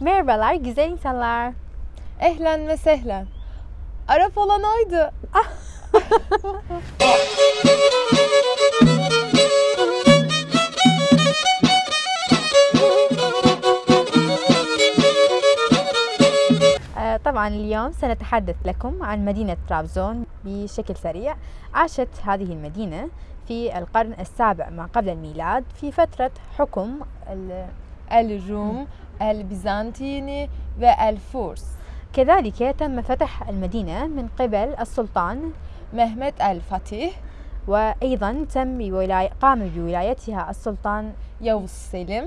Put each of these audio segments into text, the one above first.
Merhabalar güzel insanlar. Ehlen ve sehlen. Arap olan oydu. طبعا اليوم سنتحدث لكم عن مدينة طرابزون بشكل سريع عاشت هذه المدينة في القرن السابع ما قبل الميلاد في فترة حكم الروم البيزنطيني والفرس كذلك تم فتح المدينة من قبل السلطان el Fatih, وأيضا تم بولاية قام بولايتها السلطان Yavuz Selim,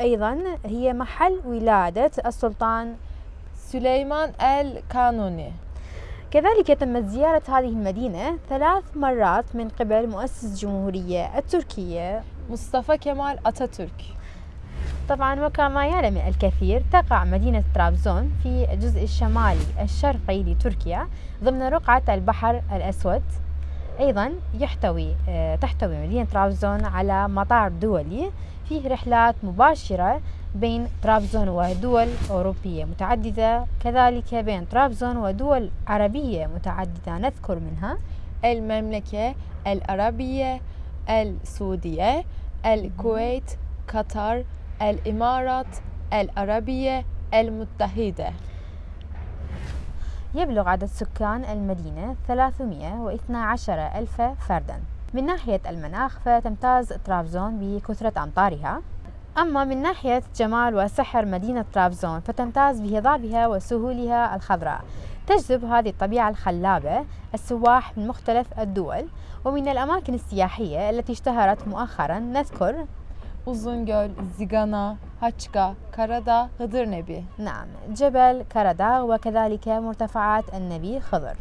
أيضا هي محل ولادة السلطان el Kanuni. كذلك تمت زيارة هذه المدينة ثلاث مرات من قبل مؤسس الجمهورية التركية Mustafa Kemal Atatürk. طبعا وكما يعلم الكثير تقع مدينة طرابزون في الجزء الشمالي الشرقي لتركيا ضمن رقعة البحر الأسود. أيضا يحتوي آه، تحتوي مدينة طرابزون على مطار دولي فيه رحلات مباشرة بين طرابزون ودول أوروبية متعددة كذلك بين طرابزون ودول عربية متعددة نذكر منها المملكة العربية السعودية الكويت قطر الإمارات العربية المتحدة. يبلغ عدد سكان المدينة 312 ألف فردا. من ناحية المناخ فتمتاز طرابزون بكثرة أمطارها. أما من ناحية جمال وسحر مدينة طرابزون فتمتاز بهضابها وسهولها الخضراء. تجذب هذه الطبيعة الخلابة السواح من مختلف الدول. ومن الأماكن السياحية التي اشتهرت مؤخرا نذكر Uzungöl, Zigana, Haçka, Karadağ, Hıdırnebi. نعم جبل كرداغ وكذلك مرتفعات النبي خضر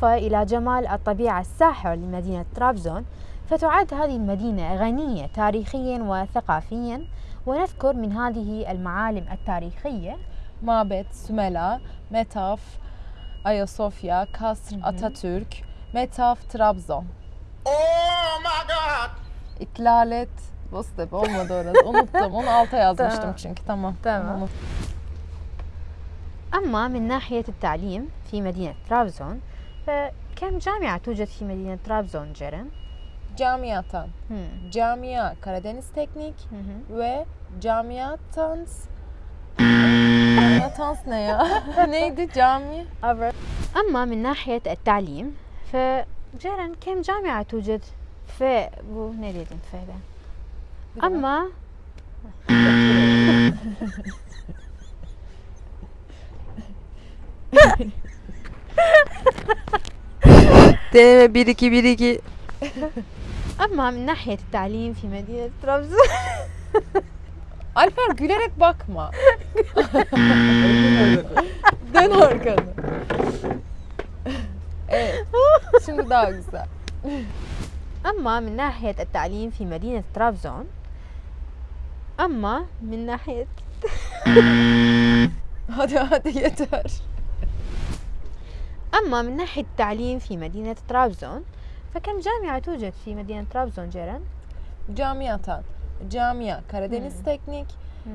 بالإضافة إلى جمال الطبيعة الساحر لمدينة طرابزون فتعد هذه المدينة غنية تاريخيا وثقافيا ونذكر من هذه المعالم التاريخية Metaf, Ayasofya, Kasr, Atatürk, Metaf, Trabzon. Oh my god! İklalet, Bostep olmadı orası. Unuttum. Onu alta yazmıştım Tamam. çünkü. Tamam. Tamam. أما من ناحية التعليم في مدينة طرابزون فكم جامعة توجد في مدينة طرابزون جيران؟ Camiatan. هم. Camia Karadeniz Teknik hı hı. ve Camiatans Camiatans ne ya? Neydi cami? أما من ناحية التعليم فجيران كم جامعة توجد في بو نريد في ده. أما Deneme 1 2 1 2 أما من ناحية التعليم في مدينة طرابزون Alper gülerek bakma. Dön arkanı. Evet. Şimdi daha güzel. أما من ناحية التعليم في مدينة طرابزون أما من ناحية Hadi hadi yeter. أما من ناحية التعليم في مدينة طرابزون فكم جامعة توجد في مدينة طرابزون جيران؟ Camiatan. Camia Karadeniz Teknik,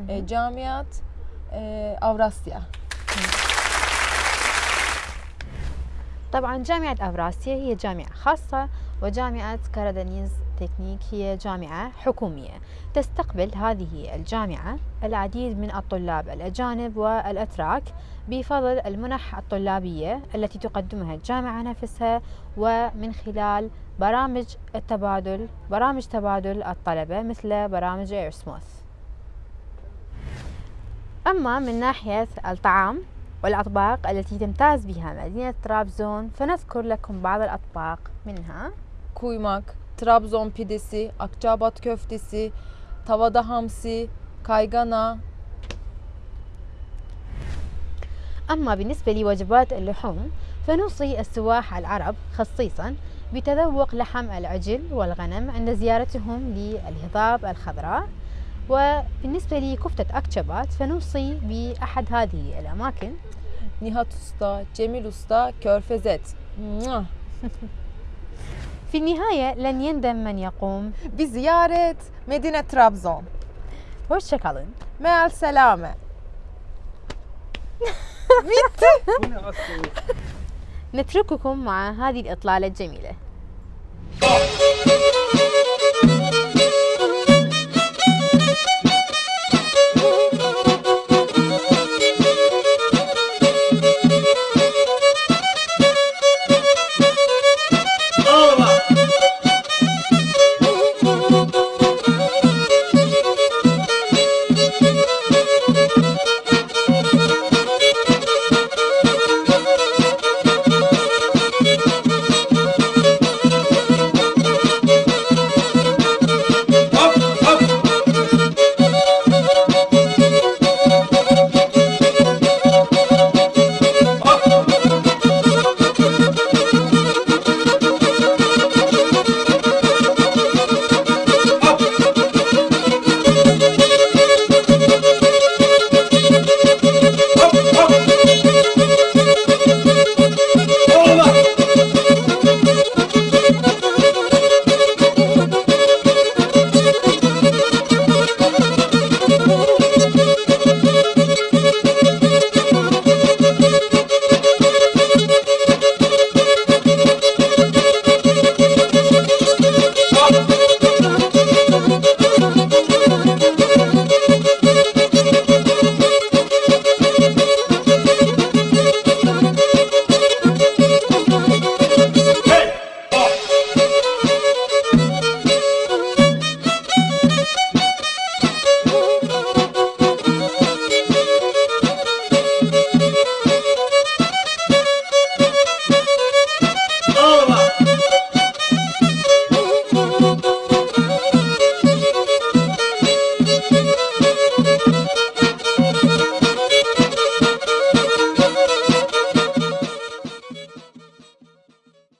e, Camiat e, Avrasya. طبعا جامعة أفراسيا هي جامعة خاصة وجامعة كارادانيز تكنيك هي جامعة حكومية. تستقبل هذه الجامعة العديد من الطلاب الأجانب والأتراك بفضل المنح الطلابية التي تقدمها الجامعة نفسها ومن خلال برامج التبادل برامج تبادل الطلبة مثل برامج إيراسموس. أما من ناحية الطعام والأطباق التي تمتاز بها مدينة طرابزون فنذكر لكم بعض الأطباق منها. Kuymak, Trabzon pidesi, Akçabat köftesi, tavada hamsi, kaygana, أما بالنسبة لوجبات اللحوم فنوصي السواح العرب خصيصا بتذوق لحم العجل والغنم عند زيارتهم للهضاب الخضراء. وبالنسبة لكفتة أكتشبات فنوصي بأحد هذه الأماكن Nihat Usta, Cemil Usta, Körfezet. Mua! في النهاية لن يندم من يقوم بزيارة مدينة Trabzon. hoşçakalın مع السلامة. نترككم مع هذه الإطلالة الجميلة